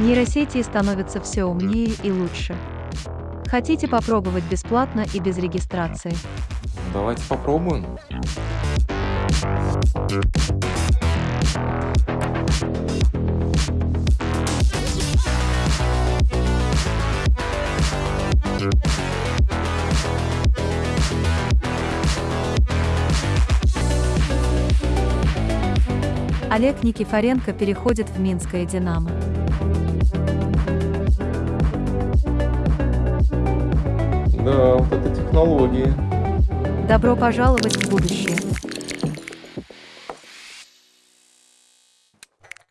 Нейросети становятся все умнее и лучше. Хотите попробовать бесплатно и без регистрации? Давайте попробуем. Олег Никифоренко переходит в Минское «Динамо». Да, вот это технологии. Добро пожаловать в будущее.